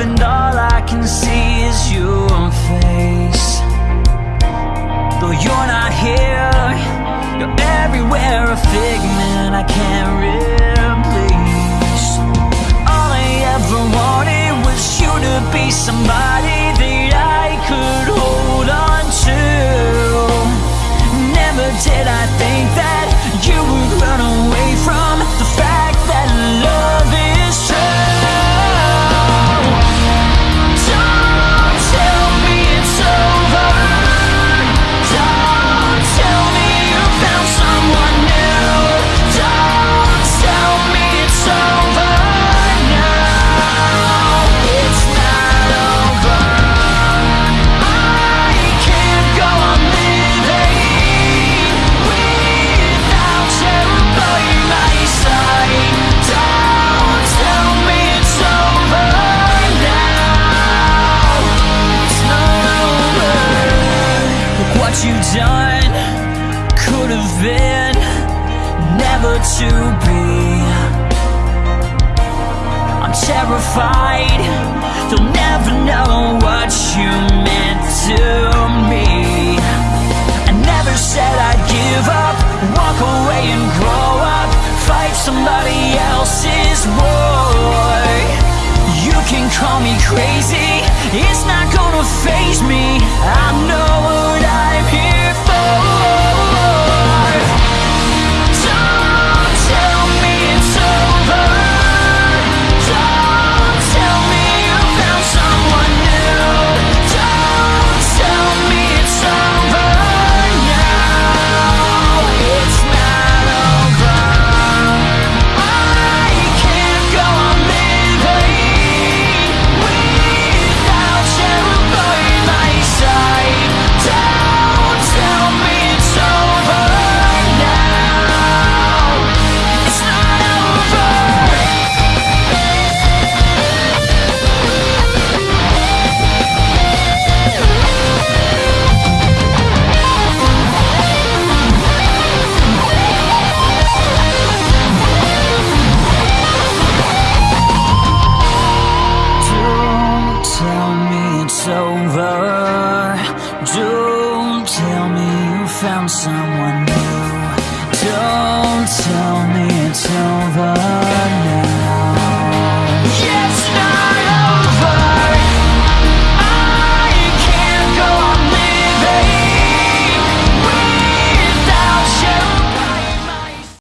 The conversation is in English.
and all I can see is your face. Though you're not here, you're everywhere A figment I can't replace. All I ever wanted was you to be somebody that I could hold on to. Never did I been, never to be. I'm terrified, they'll never know what you meant to found someone new. Don't tell me it's over.